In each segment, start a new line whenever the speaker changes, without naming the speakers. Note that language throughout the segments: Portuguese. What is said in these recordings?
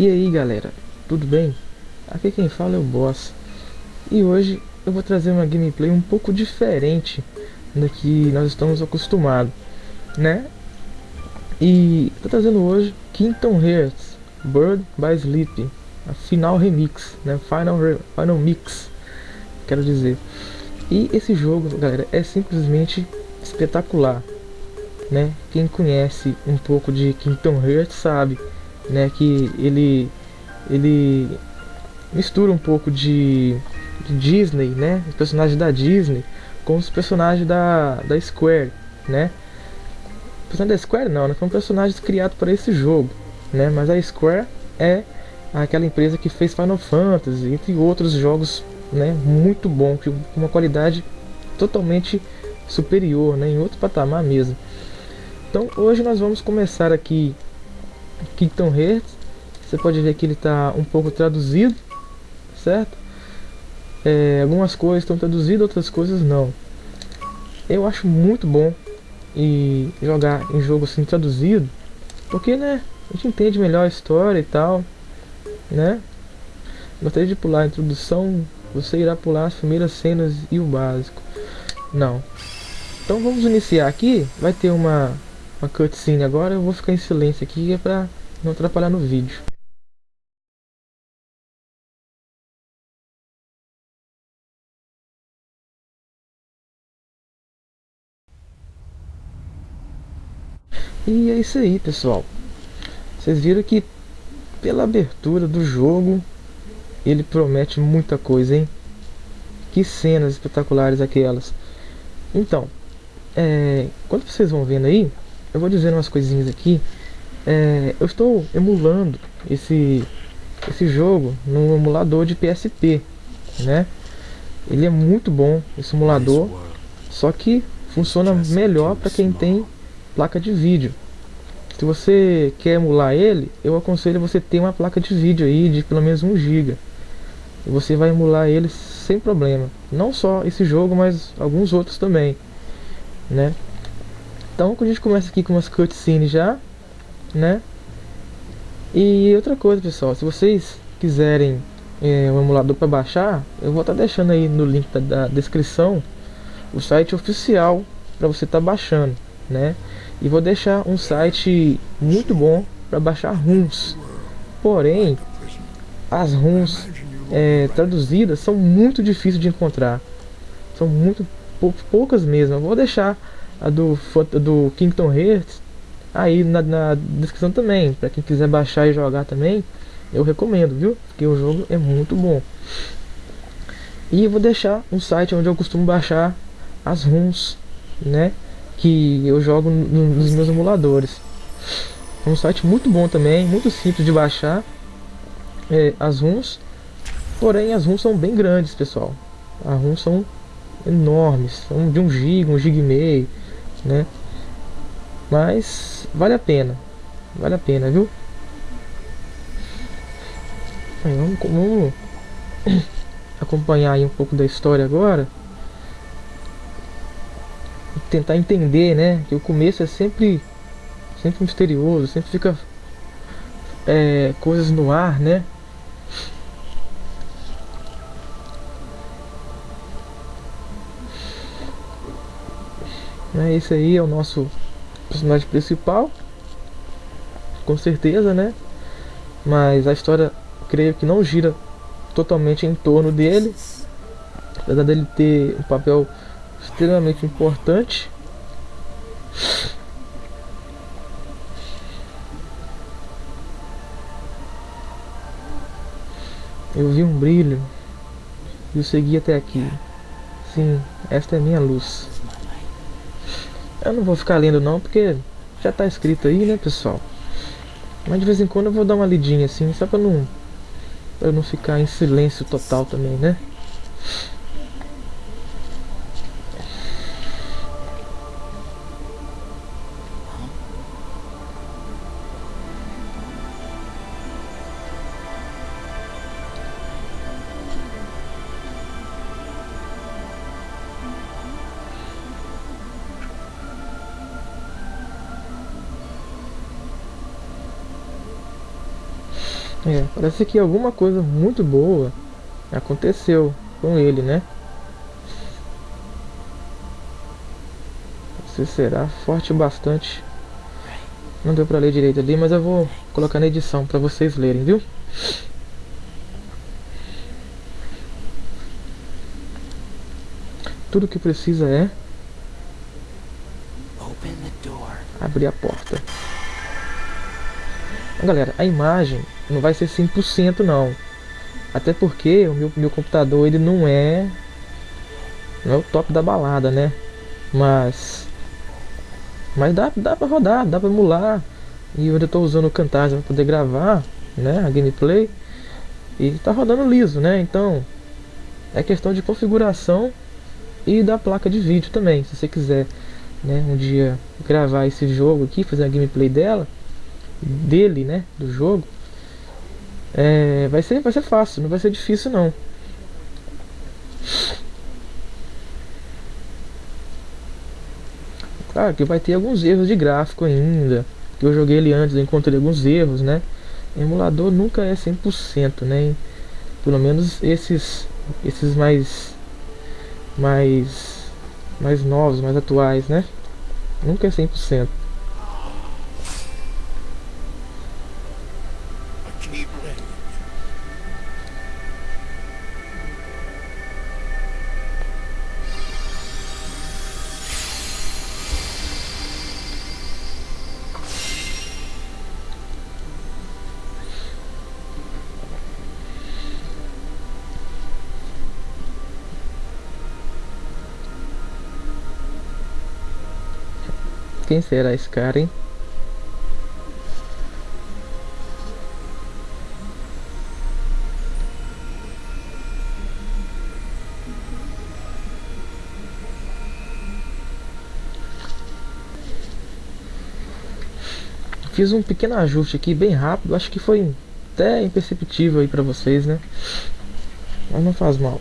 E aí galera, tudo bem? Aqui quem fala é o Boss E hoje eu vou trazer uma gameplay um pouco diferente do que nós estamos acostumados Né? E tô trazendo hoje Kingdom Hearts Bird by Sleep A final remix, né? Final, final mix Quero dizer E esse jogo, galera, é simplesmente espetacular né? Quem conhece um pouco de Kingdom Hearts sabe né, que ele ele mistura um pouco de, de Disney, né, os personagens da Disney com os personagens da, da Square, né? Personagem da Square não, né? São personagens criados para esse jogo, né? Mas a Square é aquela empresa que fez Final Fantasy, entre outros jogos, né? Muito bom, com uma qualidade totalmente superior, né? Em outro patamar mesmo. Então hoje nós vamos começar aqui Kingdom Hearts. Você pode ver que ele está um pouco traduzido, certo? É, algumas coisas estão traduzidas, outras coisas não. Eu acho muito bom e jogar em jogo assim traduzido, porque né, a gente entende melhor a história e tal, né? Gostaria de pular a introdução, você irá pular as primeiras cenas e o básico. Não. Então vamos iniciar aqui, vai ter uma uma cutscene agora, eu vou ficar em silêncio aqui é pra não atrapalhar no vídeo. E é isso aí pessoal. Vocês viram que pela abertura do jogo Ele promete muita coisa hein? Que cenas espetaculares aquelas. Então é, Quando vocês vão vendo aí eu vou dizer umas coisinhas aqui. É, eu estou emulando esse, esse jogo no emulador de PSP, né? Ele é muito bom, esse emulador, só que funciona melhor para quem tem placa de vídeo. Se você quer emular ele, eu aconselho você ter uma placa de vídeo aí de pelo menos 1 GB. E você vai emular ele sem problema. Não só esse jogo, mas alguns outros também, né? Então a gente começa aqui com umas cutscenes já, né? E outra coisa pessoal, se vocês quiserem é, um emulador para baixar, eu vou estar tá deixando aí no link da, da descrição o site oficial para você estar tá baixando, né? E vou deixar um site muito bom para baixar ROMs. Porém, as ROMs é, traduzidas são muito difíceis de encontrar. São muito pou, poucas mesmo. Eu vou deixar a do, do Kingdom Hearts aí na, na descrição também, para quem quiser baixar e jogar também, eu recomendo, viu? Porque o jogo é muito bom. E vou deixar um site onde eu costumo baixar as ROMs, né? Que eu jogo no, nos meus emuladores. É um site muito bom também, muito simples de baixar é, as ROMs. Porém, as ROMs são bem grandes, pessoal. As ROMs são enormes, são de 1 GB, 1 GB e meio né? Mas vale a pena, vale a pena, viu? Aí, vamos, vamos acompanhar aí um pouco da história agora. Tentar entender, né? Que o começo é sempre, sempre misterioso, sempre fica é, coisas no ar, né? Né? Esse aí é o nosso personagem principal. Com certeza, né? Mas a história, creio que não gira totalmente em torno dele. Apesar dele ter um papel extremamente importante. Eu vi um brilho e eu segui até aqui. Sim, esta é minha luz. Eu não vou ficar lendo não, porque já tá escrito aí, né, pessoal? Mas de vez em quando eu vou dar uma lidinha assim, só pra não, pra não ficar em silêncio total também, né? É, parece que alguma coisa muito boa aconteceu com ele, né? Você será forte bastante. Não deu pra ler direito ali, mas eu vou colocar na edição pra vocês lerem, viu? Tudo que precisa é abrir a porta. Galera, a imagem não vai ser 100% não. Até porque o meu, meu computador ele não é não é o top da balada, né? Mas mas dá, dá pra rodar, dá pra emular. E eu ainda tô usando o Camtasia para poder gravar, né, a gameplay. E tá rodando liso, né? Então é questão de configuração e da placa de vídeo também, se você quiser, né, um dia gravar esse jogo aqui, fazer a gameplay dela, dele, né, do jogo, é, vai ser vai ser fácil, não vai ser difícil não. Claro que vai ter alguns erros de gráfico ainda, que eu joguei ele antes, eu encontrei alguns erros, né? Emulador nunca é 100%, né? Pelo menos esses esses mais mais mais novos, mais atuais, né? Nunca é 100%. Quem será esse cara, hein? Fiz um pequeno ajuste aqui, bem rápido. Acho que foi até imperceptível aí pra vocês, né? Mas não faz mal.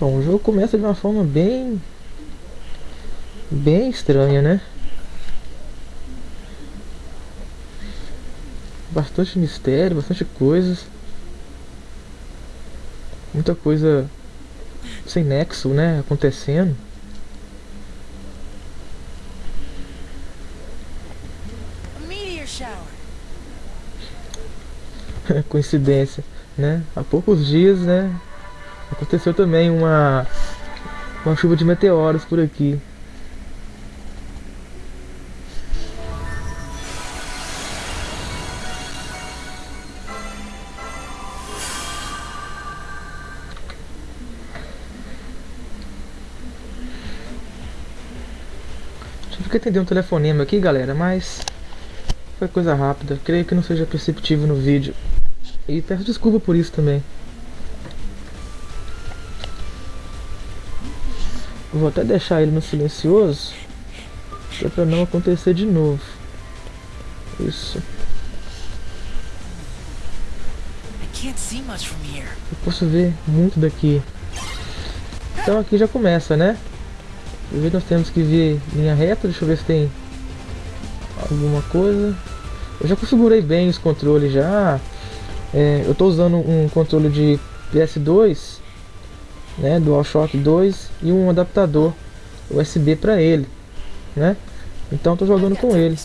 Bom, o jogo começa de uma forma bem bem estranha, né? Bastante mistério, bastante coisas. Muita coisa sem nexo, né? Acontecendo. Coincidência, né? Há poucos dias, né? Aconteceu também uma uma chuva de meteoros por aqui. Tive que atender um telefonema aqui, galera, mas foi coisa rápida. Creio que não seja perceptível no vídeo. E peço desculpa por isso também. Vou até deixar ele no silencioso. Pra não acontecer de novo. Isso. Eu posso ver muito daqui. Então aqui já começa, né? Primeiro nós temos que ver linha reta. Deixa eu ver se tem alguma coisa. Eu já configurei bem os controles já. É, eu estou usando um controle de PS2, né, DualShock 2 e um adaptador USB para ele, né? Então estou jogando com ele.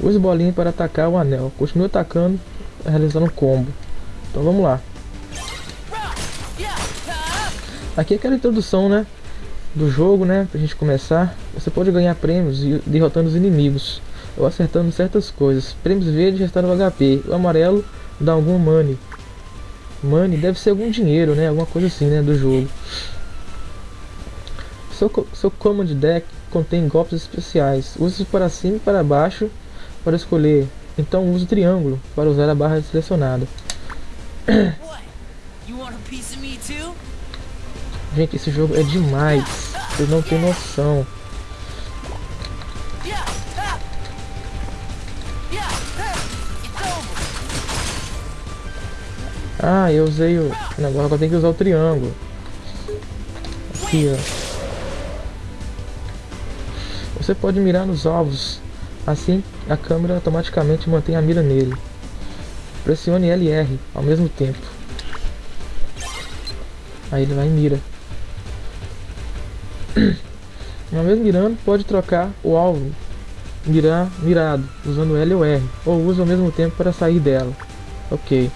Use bolinha para atacar o anel. Continue atacando, realizando combo. Então vamos lá. Aqui é aquela introdução, né? Do jogo, né? Pra gente começar. Você pode ganhar prêmios derrotando os inimigos ou acertando certas coisas. Prêmios verdes restauram o HP. O amarelo dá algum money. Money deve ser algum dinheiro, né? Alguma coisa assim, né? Do jogo. Seu, seu command deck contém golpes especiais. Use para cima e para baixo para escolher. Então use o triângulo para usar a barra selecionada. Gente, esse jogo é demais. Vocês não tem noção. Ah, eu usei o negócio, agora tem que usar o triângulo. Aqui, ó. Você pode mirar nos alvos Assim, a câmera automaticamente mantém a mira nele. Pressione L e R ao mesmo tempo. Aí ele vai e mira. Uma vez mirando, pode trocar o alvo mirar mirado, usando L ou R, ou usa ao mesmo tempo para sair dela. Ok.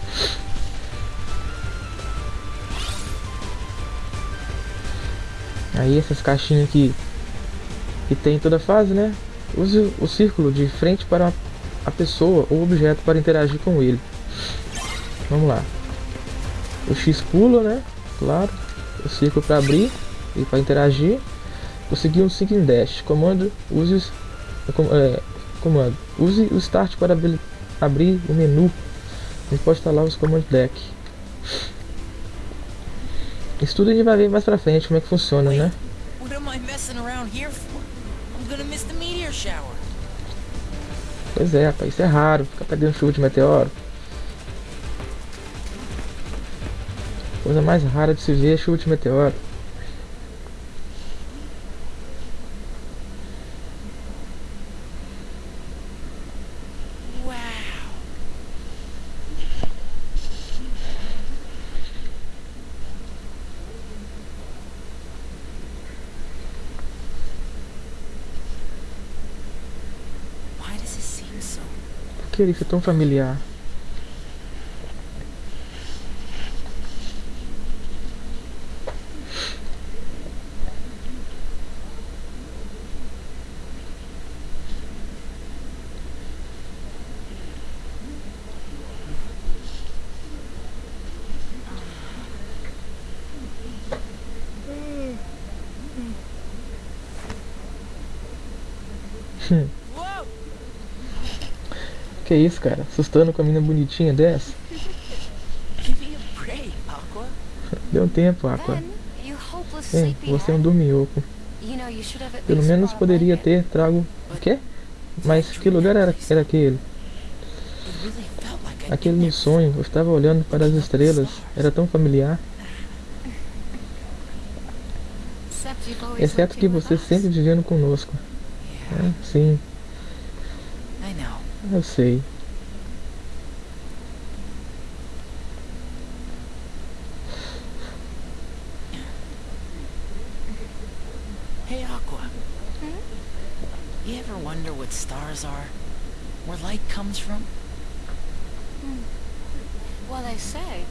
Aí essas caixinhas aqui que tem em toda fase, né? Use o círculo de frente para a pessoa ou objeto para interagir com ele. Vamos lá. O X pula, né? Claro. O círculo para abrir e para interagir. Conseguir um Sync Dash. Comando use é, comando. Use o Start para abrir o menu. Gente pode instalar os comandos deck. Isso tudo a gente vai ver mais pra frente como é que funciona, né? Pois é, rapaz, isso é raro, ficar perdendo chuva de meteoro. Coisa mais rara de se ver é chuva de meteoro. Que ele é tão familiar? Hum. Que isso, cara? Assustando com a menina bonitinha dessa? Deu um tempo, Aqua. Bem, você é um dorminhoco. Pelo menos poderia ter trago... O quê? Mas que lugar era, era aquele? Aquele no sonho, eu estava olhando para as estrelas, era tão familiar. Exceto que você sempre vivendo conosco. É, sim. Eu see
Hey Aqua. Hmm? You ever wonder what stars are? Where light comes from?
Hmm. Well, they say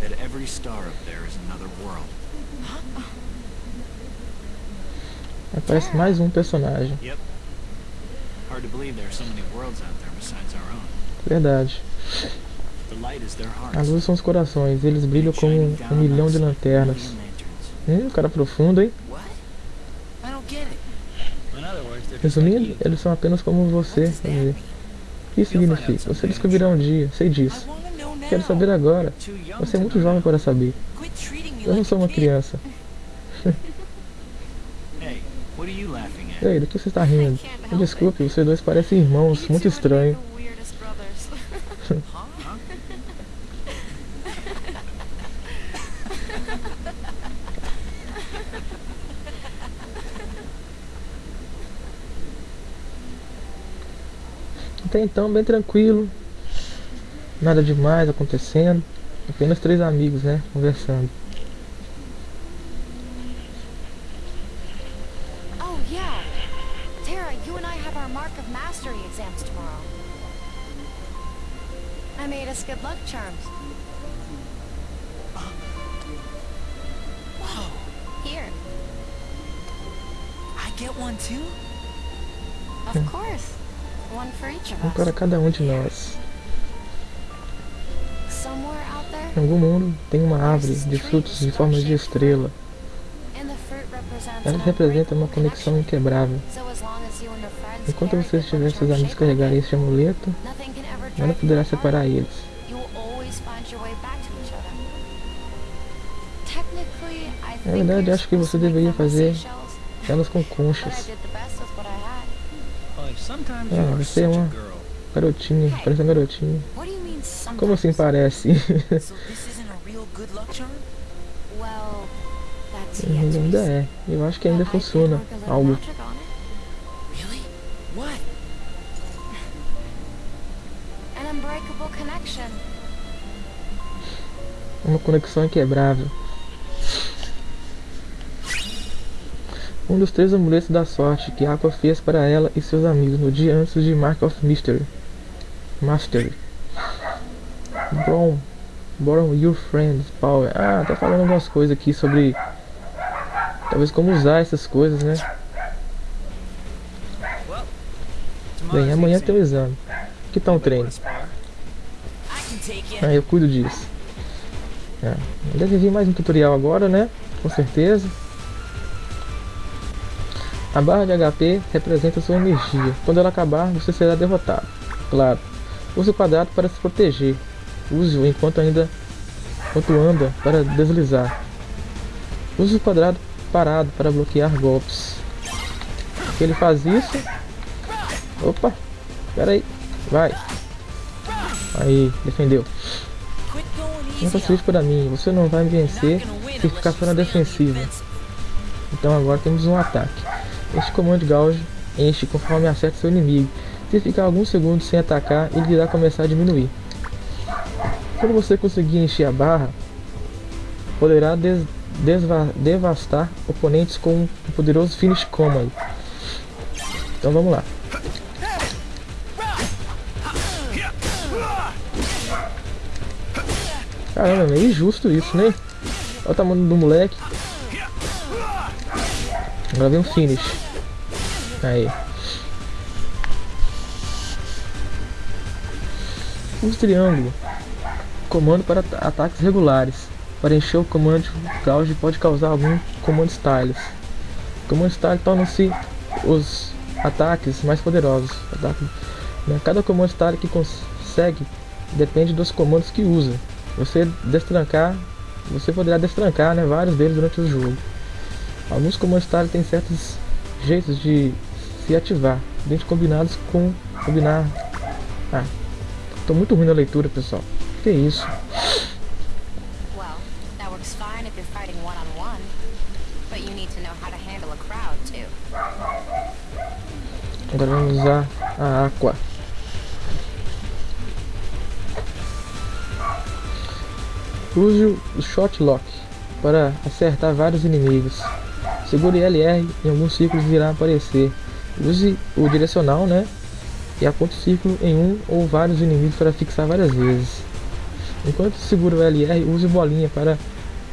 that every star up there is another world.
Huh?
Aparece mais um personagem.
Yep. Hard to believe there are so many worlds out there besides our own.
Verdade.
The light is their hearts.
A luz são os corações, eles brilham como um, milhão de lanternas. Hum, cara profundo, hein? Resumindo, eles são apenas como você. O que isso significa? Você descobrirá um dia, sei disso. Quero saber agora. Você é muito jovem para saber. Eu não sou uma criança. Ei, do que você está rindo? Me desculpe, vocês dois parecem irmãos, muito estranho. Até então, bem tranquilo. Nada demais acontecendo. Apenas três amigos, né? Conversando.
Whoa.
Here.
I get one too?
Of course. One for each of us.
Um para cada um de nós.
Somewhere out there,
em algum mundo tem uma árvore de frutos em forma de estrela. Ela representa uma conexão inquebrável. Enquanto você estiver seus amigos carregarem este amuleto, nada poderá separar eles. Na verdade, acho que você deveria fazer elas com conchas. Ah, você é uma garotinha, parece uma garotinha. Como assim parece? ainda é. Eu acho que ainda funciona algo. Uma conexão inquebrável. Um dos três amuletos da sorte que Aqua fez para ela e seus amigos no dia antes de Mark of Mystery. Mastery. Brom. Borrow your friends power. Ah, tá falando algumas coisas aqui sobre. Talvez como usar essas coisas, né? Bem, amanhã tem o exame. Que tal um treino? Ah, eu cuido disso. É. Deve vir mais um tutorial agora, né? Com certeza. A barra de HP representa sua energia. Quando ela acabar, você será derrotado. Claro. Use o quadrado para se proteger. Use-o enquanto ainda enquanto anda para deslizar. Use o quadrado parado para bloquear golpes. Ele faz isso. Opa! Pera aí. Vai. Aí, defendeu. Não facilite para mim. Você não vai me vencer se ficar só na defensiva. Então agora temos um ataque. Este comando gauge enche conforme acerta seu inimigo. Se ficar alguns segundos sem atacar, ele irá começar a diminuir. Quando você conseguir encher a barra, poderá des- devastar oponentes com um poderoso finish combo. Então vamos lá. Caramba, é injusto isso, né? Olha o tamanho do moleque. Agora vem um finish. Aí. Use triângulo. Comando para ata- ataques regulares. Para encher o comando gauge pode causar algum comando styles. Comando style torna-se os ataques mais poderosos. Né? Cada comando style que consegue depende dos comandos que usa. Você destrancar, você poderá destrancar né, vários deles durante o jogo. Alguns comandos style têm certos jeitos de se ativar, dentro combinados com combinar. Ah, tô muito ruim na leitura, pessoal. Que isso?
Crowd, too.
Agora vamos usar a Aqua. Use o Shot Lock para acertar vários inimigos. Segure LR em alguns círculos irá aparecer. Use o direcional, né? E aponte o círculo em um ou vários inimigos para fixar várias vezes. Enquanto segura o LR, use bolinha para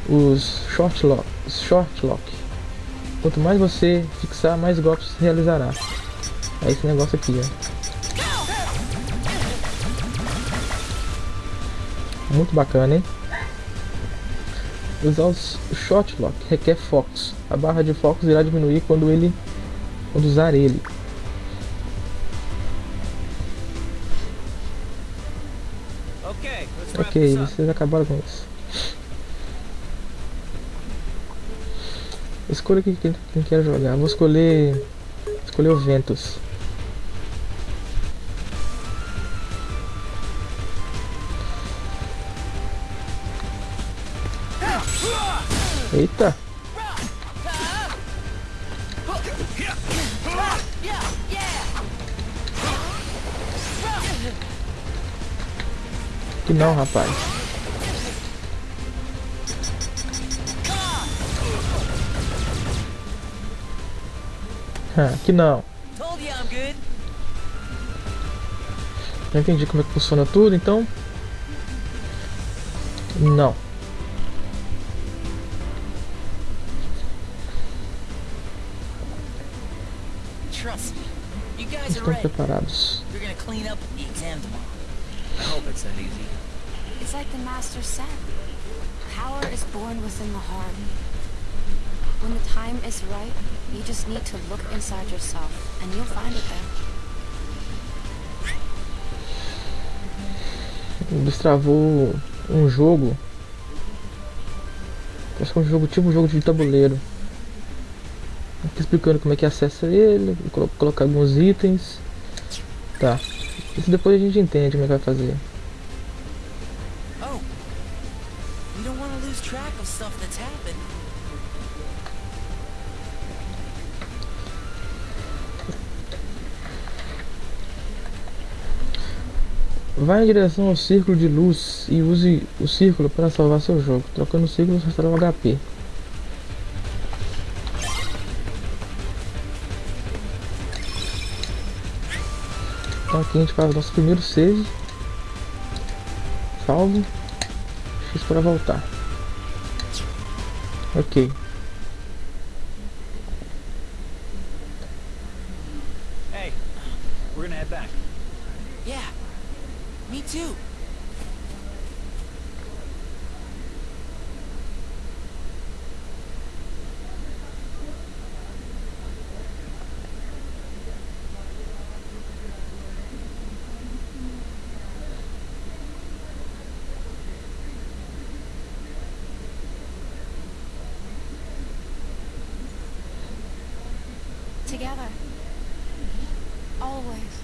os Short Lock. Short lock. Quanto mais você fixar, mais golpes realizará. É esse negócio aqui, ó. Muito bacana, hein? Usar os- o Shot Lock requer focos. A barra de focos irá diminuir quando ele quando usar ele. Ok, vocês acabaram com isso. Escolha aqui quem, quem quer jogar. Vou escolher. Escolher o Ventus. Eita! Que não, rapaz. Ah, que não. Já entendi como é que funciona tudo, então. Não. Estão preparados.
It's that easy.
It's like the Master said. Power is born within the heart. When the time is right, you just need to look inside yourself, and you'll find it there.
Destravou um jogo. Acho que é um jogo tipo um jogo de tabuleiro. Aqui explicando como é que acessa ele, colo- colocar alguns itens. Tá. Isso depois a gente entende como é que vai fazer.
Stuff that's happened.
Vá em direção ao círculo de luz e use o círculo para salvar seu jogo. Trocando o círculo, você restaura o HP. Então aqui a gente faz o nosso primeiro save. Salvo. X para voltar. Ok.
Always.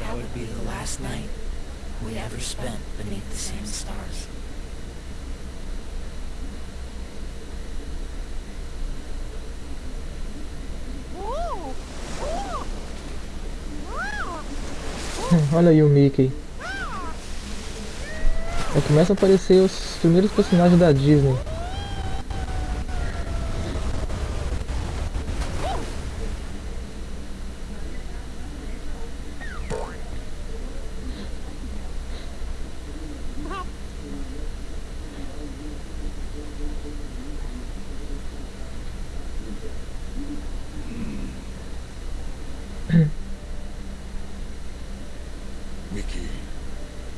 That would be the last night we ever spent beneath the same stars.
Olha aí o Mickey. Aí começam a aparecer os primeiros personagens da Disney.
Mickey,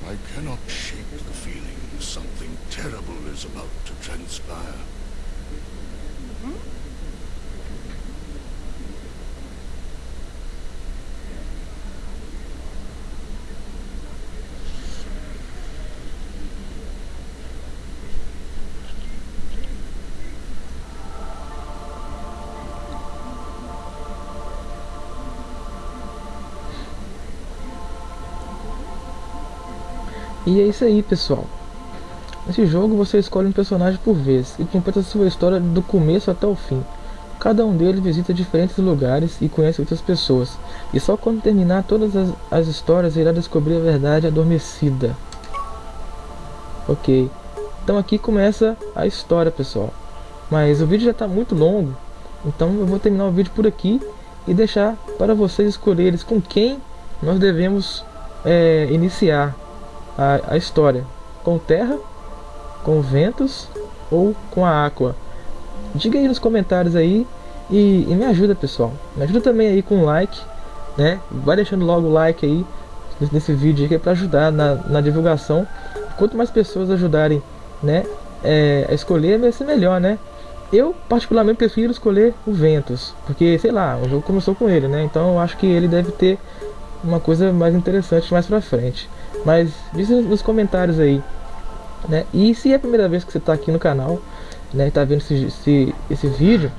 I cannot shake the feeling something terrible is about to transpire.
E é isso aí, pessoal. Nesse jogo você escolhe um personagem por vez e completa sua história do começo até o fim. Cada um deles visita diferentes lugares e conhece outras pessoas. E só quando terminar todas as, as histórias irá descobrir a verdade adormecida. Ok. Então aqui começa a história, pessoal. Mas o vídeo já está muito longo. Então eu vou terminar o vídeo por aqui e deixar para vocês escolherem com quem nós devemos é, iniciar a, a história. Com terra, com ventos ou com a aqua. Diga aí nos comentários aí e, e, me ajuda pessoal. Me ajuda também aí com o like, né? Vai deixando logo o like aí nesse vídeo que é para ajudar na, na divulgação. Quanto mais pessoas ajudarem, né, é, a escolher vai ser melhor, né? Eu particularmente prefiro escolher o Ventus, porque sei lá, o jogo começou com ele, né? Então eu acho que ele deve ter uma coisa mais interessante mais pra frente. Mas diz nos comentários aí, né? E se é a primeira vez que você está aqui no canal, né? Tá vendo esse, esse, esse vídeo,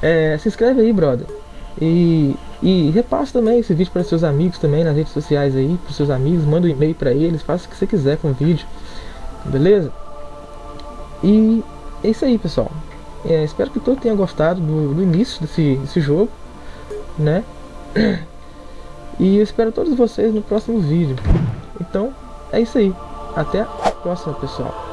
é, se inscreve aí, brother. E, e repasse também esse vídeo para seus amigos também nas redes sociais aí, para seus amigos, manda um e-mail para eles, faça o que você quiser com o vídeo, beleza? E é isso aí, pessoal. É, espero que todos tenham gostado do, do início desse, desse jogo, né? E eu espero todos vocês no próximo vídeo. Então, é isso aí. Até a próxima, pessoal.